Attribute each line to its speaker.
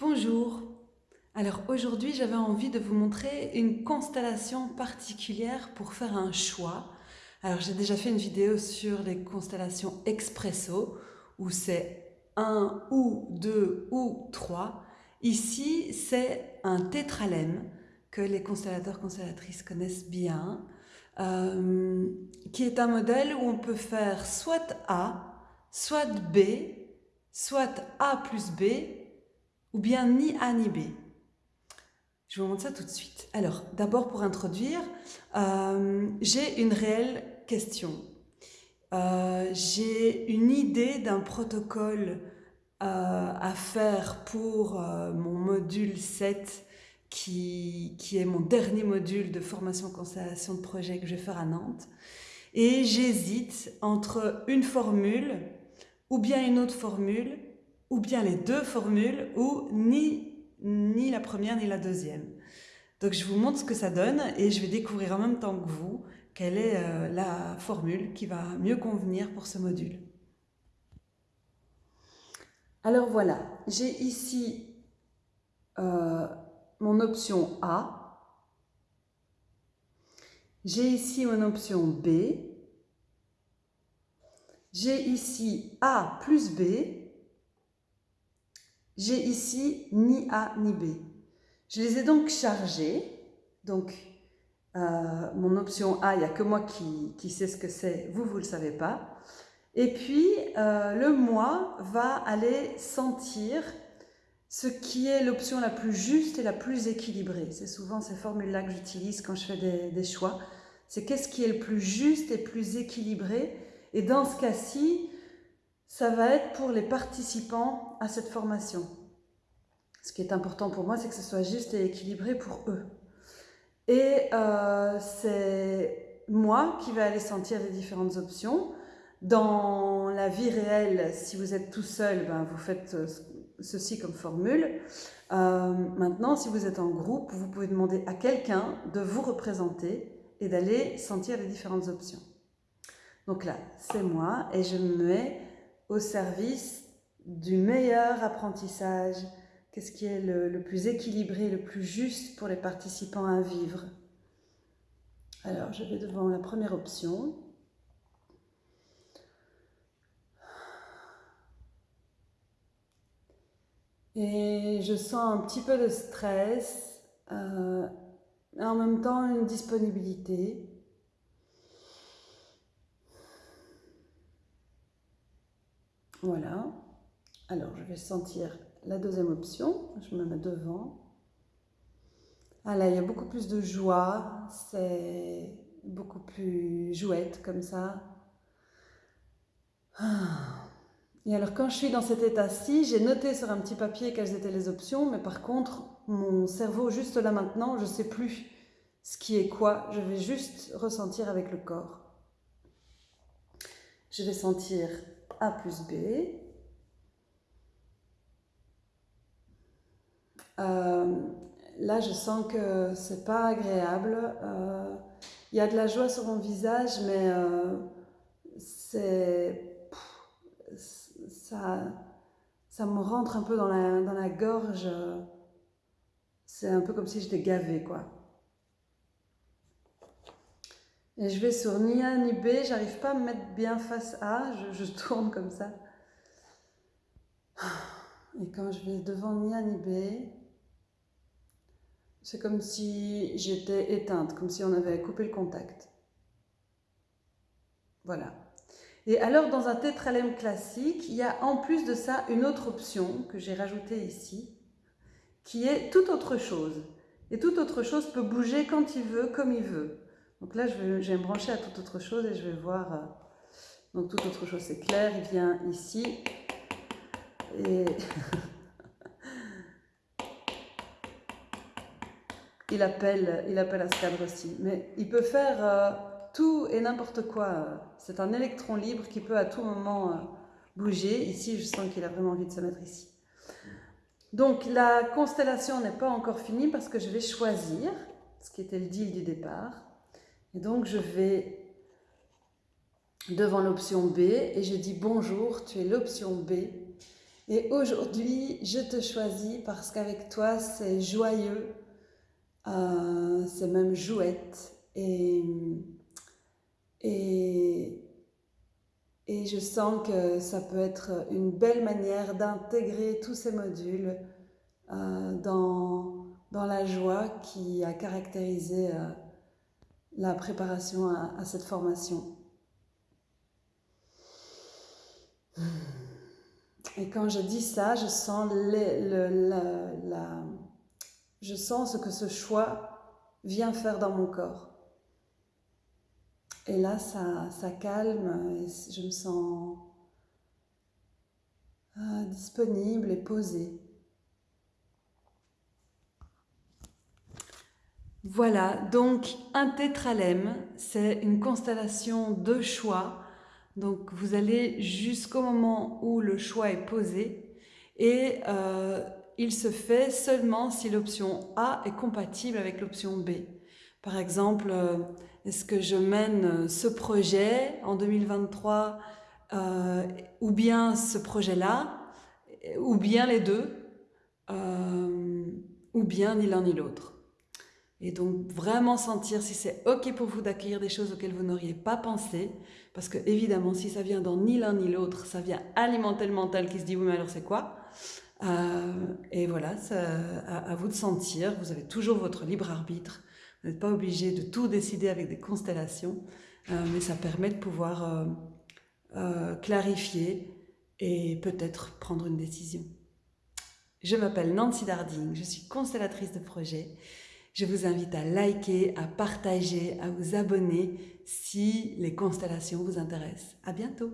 Speaker 1: Bonjour. Alors aujourd'hui j'avais envie de vous montrer une constellation particulière pour faire un choix. Alors j'ai déjà fait une vidéo sur les constellations expresso où c'est un ou deux ou trois. Ici c'est un tétralème que les constellateurs constellatrices connaissent bien euh, qui est un modèle où on peut faire soit A, soit B, soit A plus B ou bien ni A ni B. Je vous montre ça tout de suite. Alors, d'abord pour introduire, euh, j'ai une réelle question. Euh, j'ai une idée d'un protocole euh, à faire pour mon module 7 qui, est mon dernier module de formation constellation de projet que je vais faire à Nantes. Et j'hésite entre une formule ou bien une autre formule ou bien les deux formules, ou ni, ni la première ni la deuxième. Donc je vous montre ce que ça donne et je vais découvrir en même temps que vous quelle est euh, la formule qui va mieux convenir pour ce module. Alors voilà, j'ai ici euh, mon option A, j'ai ici mon option B, j'ai ici A plus B, j'ai ici ni A ni B. Je les ai donc chargés. Donc, euh, mon option A, il n'y a que moi qui, qui sais ce que c'est, vous, vous ne le savez pas. Et puis, euh, le moi va aller sentir ce qui est l'option la plus juste et la plus équilibrée. C'est souvent ces formules-là que j'utilise quand je fais des, des choix. C'est qu'est-ce qui est le plus juste et plus équilibré. Et dans ce cas-ci, ça va être pour les participants à cette formation. Ce qui est important pour moi, c'est que ce soit juste et équilibré pour eux. Et euh, c'est moi qui vais aller sentir les différentes options. Dans la vie réelle, si vous êtes tout seul, ben, vous faites euh, ceci comme formule. Euh, maintenant, si vous êtes en groupe, vous pouvez demander à quelqu'un de vous représenter et d'aller sentir les différentes options. Donc là, c'est moi et je me mets au service du meilleur apprentissage, qu'est-ce qui est le, plus équilibré, le plus juste pour les participants à vivre? Alors, je vais devant la première option. Et je sens un petit peu de stress, euh, et en même temps une disponibilité. Voilà. Alors, je vais sentir la deuxième option. Je me mets devant. Ah là, il y a beaucoup plus de joie. C'est beaucoup plus jouette comme ça. Ah. Et alors, quand je suis dans cet état-ci, j'ai noté sur un petit papier quelles étaient les options, mais par contre, mon cerveau, juste là maintenant, je ne sais plus ce qui est quoi. Je vais juste ressentir avec le corps. Je vais sentir a plus B. Euh, là, je sens que c'est pas agréable. Euh, il y a de la joie sur mon visage, mais euh, c'est ça, ça me rentre un peu dans la, dans la gorge. C'est un peu comme si j'étais gavée, quoi. Et je vais sur ni A ni B, j'arrive pas à me mettre bien face à, je, tourne comme ça. Et quand je vais devant ni A ni B, c'est comme si j'étais éteinte, comme si on avait coupé le contact. Voilà. Et alors, dans un tétralème classique, il y a en plus de ça une autre option que j'ai rajoutée ici, qui est toute autre chose. Et toute autre chose peut bouger quand il veut, comme il veut. Donc là, je vais, me brancher à toute autre chose et je vais voir... Euh, donc toute autre chose, c'est clair, il vient ici. Et... il, appelle, il appelle à ce cadre aussi. Mais il peut faire euh, tout et n'importe quoi. C'est un électron libre qui peut à tout moment euh, bouger. Ici, je sens qu'il a vraiment envie de se mettre ici. Donc la constellation n'est pas encore finie parce que je vais choisir, ce qui était le deal du départ. Et donc, je vais devant l'option B et je dis bonjour, tu es l'option B Et aujourd'hui, je te choisis parce qu'avec toi, c'est joyeux, euh, c'est même jouette. Et, et, et je sens que ça peut être une belle manière d'intégrer tous ces modules euh, dans, dans la joie qui a caractérisé euh, la préparation à, cette formation. Et quand je dis ça, je sens, je sens ce que ce choix vient faire dans mon corps. Et là, ça, ça calme, et je me sens euh, disponible et posée. Voilà, donc un tétralème, c'est une constellation de choix. Donc vous allez jusqu'au moment où le choix est posé et euh, il se fait seulement si l'option A est compatible avec l'option B. Par exemple, euh, est-ce que je mène ce projet en 2023 euh, ou bien ce projet-là, ou bien les deux, ou bien ni l'un ni l'autre. Et donc vraiment sentir si c'est ok pour vous d'accueillir des choses auxquelles vous n'auriez pas pensé. Parce que évidemment, si ça vient dans ni l'un ni l'autre, ça vient alimenter le mental qui se dit oui mais alors c'est quoi? Euh, Et voilà, à, vous de sentir. Vous avez toujours votre libre arbitre. Vous n'êtes pas obligé de tout décider avec des constellations. Euh, mais ça permet de pouvoir euh, clarifier et peut-être prendre une décision. Je m'appelle Nancy Darding, je suis constellatrice de projet je vous invite à liker, à partager, à vous abonner si les constellations vous intéressent. À bientôt